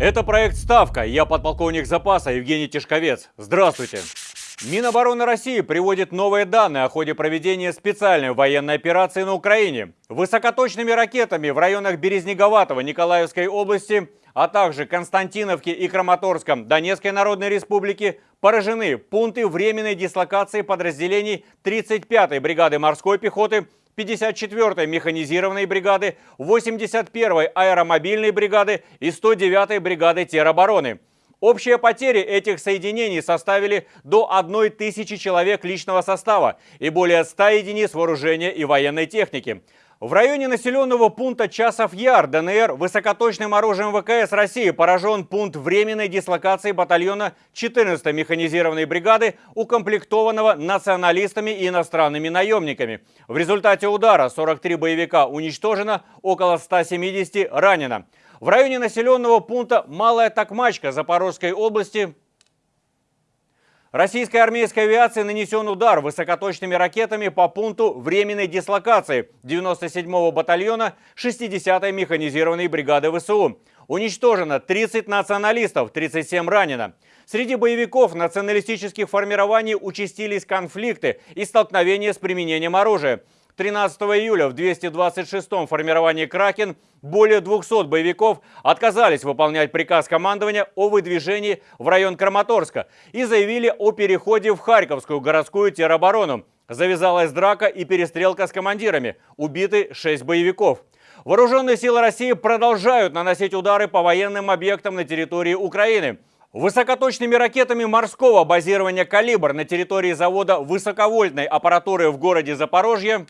Это проект «Ставка». Я подполковник запаса Евгений Тишковец. Здравствуйте. Минобороны России приводит новые данные о ходе проведения специальной военной операции на Украине. Высокоточными ракетами в районах Березнеговатого Николаевской области, а также Константиновки и Краматорском Донецкой Народной Республики поражены пункты временной дислокации подразделений 35-й бригады морской пехоты 54-й механизированной бригады, 81-й аэромобильной бригады и 109-й бригады теробороны. Общие потери этих соединений составили до 1 тысячи человек личного состава и более 100 единиц вооружения и военной техники. В районе населенного пункта Часов Яр, ДНР, высокоточным оружием ВКС России поражен пункт временной дислокации батальона 14-й механизированной бригады, укомплектованного националистами и иностранными наемниками. В результате удара 43 боевика уничтожено, около 170 ранено. В районе населенного пункта Малая Токмачка Запорожской области Российской армейской авиации нанесен удар высокоточными ракетами по пункту временной дислокации 97-го батальона 60-й механизированной бригады ВСУ. Уничтожено 30 националистов, 37 ранено. Среди боевиков националистических формирований участились конфликты и столкновения с применением оружия. 13 июля в 226-м формировании «Кракен» более 200 боевиков отказались выполнять приказ командования о выдвижении в район Краматорска и заявили о переходе в Харьковскую городскую тероборону. Завязалась драка и перестрелка с командирами. Убиты 6 боевиков. Вооруженные силы России продолжают наносить удары по военным объектам на территории Украины. Высокоточными ракетами морского базирования «Калибр» на территории завода высоковольтной аппаратуры в городе Запорожье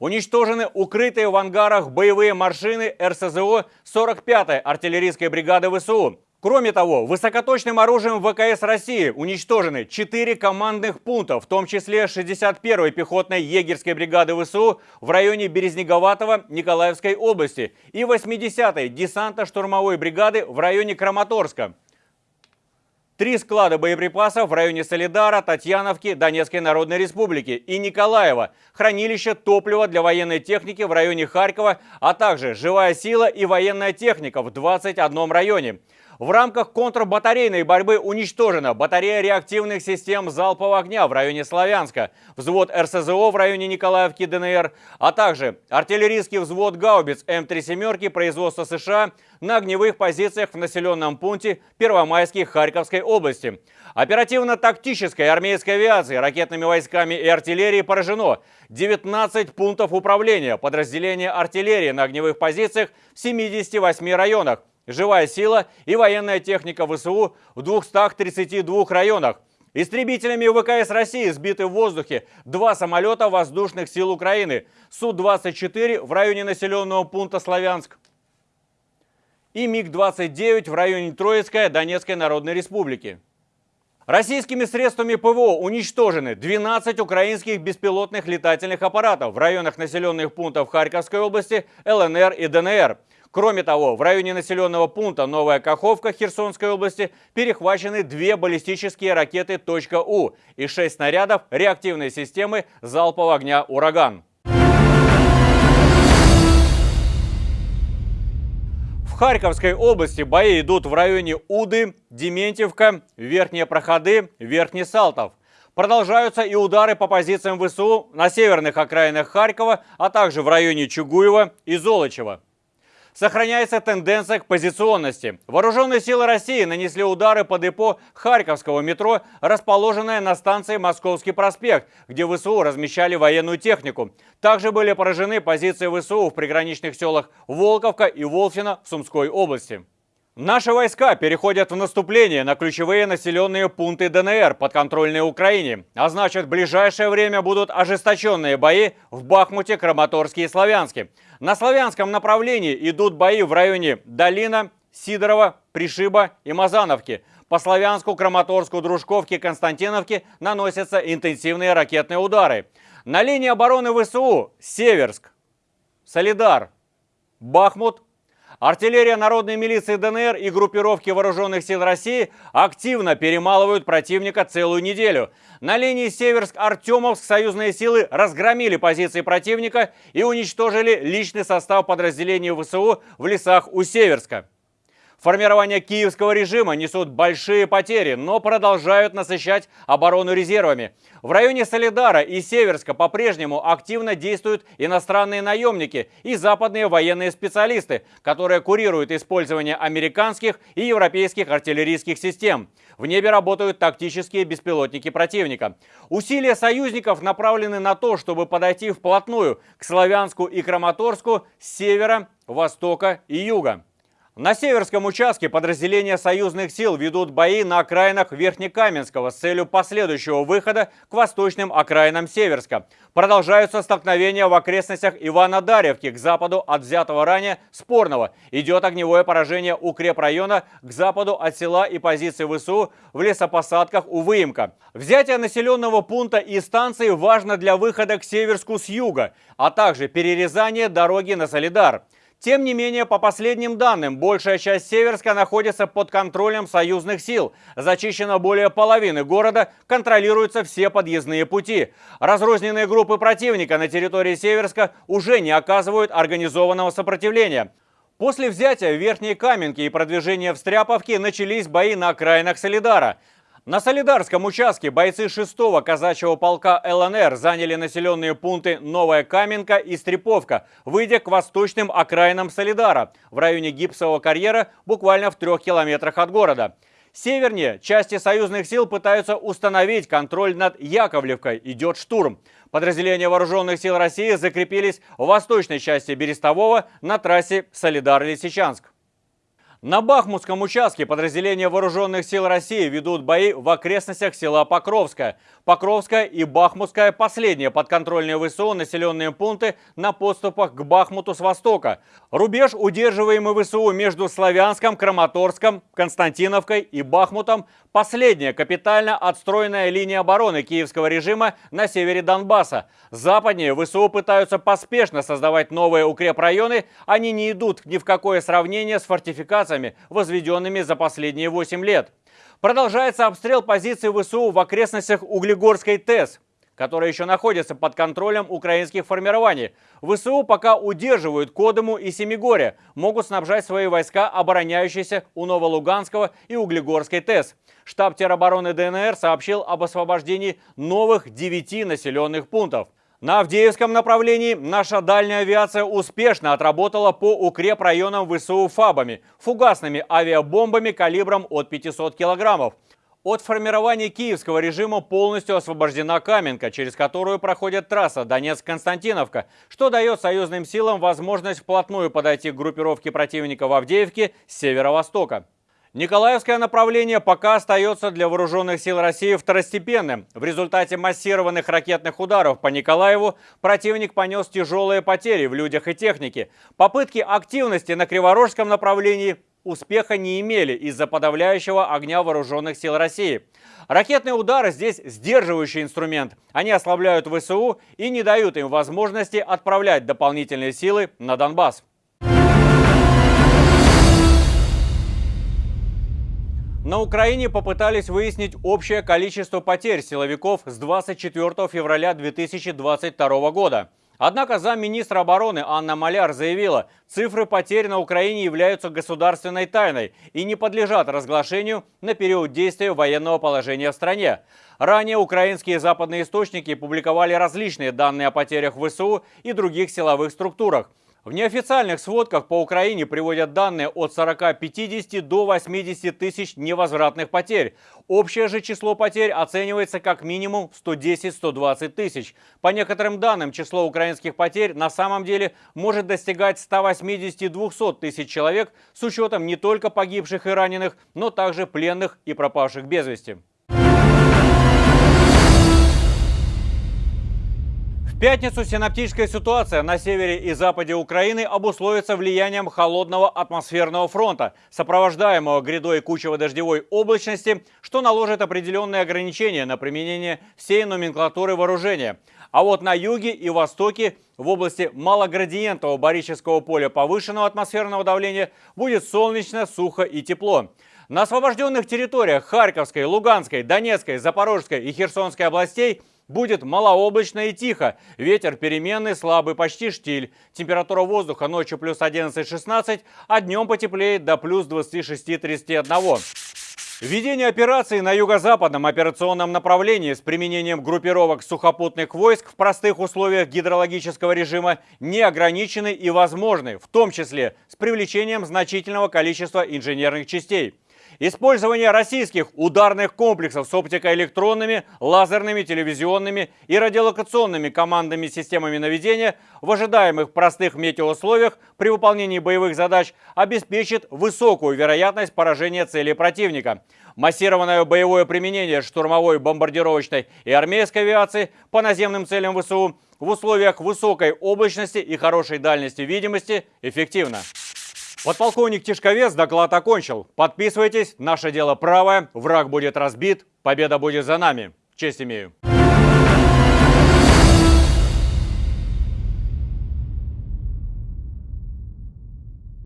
Уничтожены укрытые в ангарах боевые машины РСЗО 45-й артиллерийской бригады ВСУ. Кроме того, высокоточным оружием ВКС России уничтожены 4 командных пункта, в том числе 61-й пехотной егерской бригады ВСУ в районе Березнеговатого Николаевской области и 80-й десантно-штурмовой бригады в районе Краматорска. Три склада боеприпасов в районе Солидара, Татьяновки, Донецкой Народной Республики и Николаева, хранилище топлива для военной техники в районе Харькова, а также живая сила и военная техника в 21 районе. В рамках контрбатарейной борьбы уничтожена батарея реактивных систем залпового огня в районе Славянска, взвод РСЗО в районе Николаевки ДНР, а также артиллерийский взвод гаубиц М3 «семерки» производства США на огневых позициях в населенном пункте Первомайский Харьковской области. Оперативно-тактической армейской авиации, ракетными войсками и артиллерией поражено 19 пунктов управления подразделения артиллерии на огневых позициях в 78 районах, живая сила и военная техника ВСУ в 232 районах. Истребителями ВКС России сбиты в воздухе два самолета воздушных сил Украины Су-24 в районе населенного пункта Славянск и МиГ-29 в районе Троицкая Донецкой Народной Республики. Российскими средствами ПВО уничтожены 12 украинских беспилотных летательных аппаратов в районах населенных пунктов Харьковской области, ЛНР и ДНР – Кроме того, в районе населенного пункта Новая Каховка Херсонской области перехвачены две баллистические ракеты «У» и шесть снарядов реактивной системы залпового огня «Ураган». В Харьковской области бои идут в районе Уды, Дементьевка, Верхние Проходы, Верхний Салтов. Продолжаются и удары по позициям ВСУ на северных окраинах Харькова, а также в районе Чугуева и Золочева. Сохраняется тенденция к позиционности. Вооруженные силы России нанесли удары по депо Харьковского метро, расположенное на станции Московский проспект, где ВСУ размещали военную технику. Также были поражены позиции ВСУ в приграничных селах Волковка и Волфино в Сумской области. Наши войска переходят в наступление на ключевые населенные пункты ДНР, подконтрольные Украине. А значит, в ближайшее время будут ожесточенные бои в Бахмуте, Краматорске и Славянске. На славянском направлении идут бои в районе Долина, Сидорова, Пришиба и Мазановки. По Славянску, Краматорску, Дружковке Константиновке наносятся интенсивные ракетные удары. На линии обороны ВСУ Северск, Солидар, Бахмут, Артиллерия народной милиции ДНР и группировки вооруженных сил России активно перемалывают противника целую неделю. На линии Северск-Артемовск союзные силы разгромили позиции противника и уничтожили личный состав подразделений ВСУ в лесах у Северска. Формирования киевского режима несут большие потери, но продолжают насыщать оборону резервами. В районе Солидара и Северска по-прежнему активно действуют иностранные наемники и западные военные специалисты, которые курируют использование американских и европейских артиллерийских систем. В небе работают тактические беспилотники противника. Усилия союзников направлены на то, чтобы подойти вплотную к Славянску и Краматорску с севера, востока и юга. На северском участке подразделения союзных сил ведут бои на окраинах Верхнекаменского с целью последующего выхода к восточным окраинам Северска. Продолжаются столкновения в окрестностях Ивана-Дарьевки к западу от взятого ранее Спорного. Идет огневое поражение укрепрайона к западу от села и позиции ВСУ в лесопосадках у Выемка. Взятие населенного пункта и станции важно для выхода к Северску с юга, а также перерезание дороги на Солидар. Тем не менее, по последним данным, большая часть Северска находится под контролем союзных сил. Зачищено более половины города, контролируются все подъездные пути. Разрозненные группы противника на территории Северска уже не оказывают организованного сопротивления. После взятия Верхней Каменки и продвижения в Стряповке начались бои на окраинах Солидара. На Солидарском участке бойцы 6-го казачьего полка ЛНР заняли населенные пункты Новая Каменка и Стреповка, выйдя к восточным окраинам Солидара в районе гипсового карьера буквально в трех километрах от города. Севернее части союзных сил пытаются установить контроль над Яковлевкой. Идет штурм. Подразделения вооруженных сил России закрепились в восточной части Берестового на трассе Солидар-Лисичанск. На Бахмутском участке подразделения Вооруженных сил России ведут бои в окрестностях села Покровское. Покровская и Бахмутская – последние подконтрольные ВСУ населенные пункты на подступах к Бахмуту с востока. Рубеж, удерживаемый ВСУ между Славянском, Краматорском, Константиновкой и Бахмутом – последняя капитально отстроенная линия обороны киевского режима на севере Донбасса. Западнее ВСУ пытаются поспешно создавать новые укрепрайоны, они не идут ни в какое сравнение с фортификацией базами, возведенными за последние 8 лет. Продолжается обстрел позиций ВСУ в окрестностях Углегорской ТЭС, которая еще находится под контролем украинских формирований. ВСУ пока удерживают Кодому и Семигоре, могут снабжать свои войска, обороняющиеся у Новолуганского и Углегорской ТЭС. Штаб теробороны ДНР сообщил об освобождении новых 9 населенных пунктов – на Авдеевском направлении наша дальняя авиация успешно отработала по укрепрайонам ВСУ ФАБами, фугасными авиабомбами калибром от 500 килограммов. От формирования киевского режима полностью освобождена Каменка, через которую проходит трасса Донецк-Константиновка, что дает союзным силам возможность вплотную подойти к группировке противника в Авдеевке с северо-востока. Николаевское направление пока остается для вооруженных сил России второстепенным. В результате массированных ракетных ударов по Николаеву противник понес тяжелые потери в людях и технике. Попытки активности на Криворожском направлении успеха не имели из-за подавляющего огня вооруженных сил России. Ракетные удары здесь сдерживающий инструмент. Они ослабляют ВСУ и не дают им возможности отправлять дополнительные силы на Донбасс. На Украине попытались выяснить общее количество потерь силовиков с 24 февраля 2022 года. Однако замминистра обороны Анна Маляр заявила, цифры потерь на Украине являются государственной тайной и не подлежат разглашению на период действия военного положения в стране. Ранее украинские западные источники публиковали различные данные о потерях в ВСУ и других силовых структурах. В неофициальных сводках по Украине приводят данные от 40-50 до 80 тысяч невозвратных потерь. Общее же число потерь оценивается как минимум 110-120 тысяч. По некоторым данным, число украинских потерь на самом деле может достигать 180-200 тысяч человек с учетом не только погибших и раненых, но также пленных и пропавших без вести. Пятницу синаптическая ситуация на севере и западе Украины обусловится влиянием холодного атмосферного фронта, сопровождаемого грядой кучево-дождевой облачности, что наложит определенные ограничения на применение всей номенклатуры вооружения. А вот на юге и востоке в области малоградиентного барического поля повышенного атмосферного давления будет солнечно, сухо и тепло. На освобожденных территориях Харьковской, Луганской, Донецкой, Запорожской и Херсонской областей будет малооблачно и тихо. Ветер переменный, слабый, почти штиль. Температура воздуха ночью плюс 11-16, а днем потеплеет до плюс 26-31. Введение операции на юго-западном операционном направлении с применением группировок сухопутных войск в простых условиях гидрологического режима не ограничены и возможны, в том числе с привлечением значительного количества инженерных частей. Использование российских ударных комплексов с оптикоэлектронными, лазерными, телевизионными и радиолокационными командными системами наведения в ожидаемых простых метеоусловиях при выполнении боевых задач обеспечит высокую вероятность поражения цели противника. Массированное боевое применение штурмовой, бомбардировочной и армейской авиации по наземным целям ВСУ в условиях высокой облачности и хорошей дальности видимости эффективно. Подполковник Тишковец доклад окончил. Подписывайтесь, наше дело правое, враг будет разбит, победа будет за нами. Честь имею.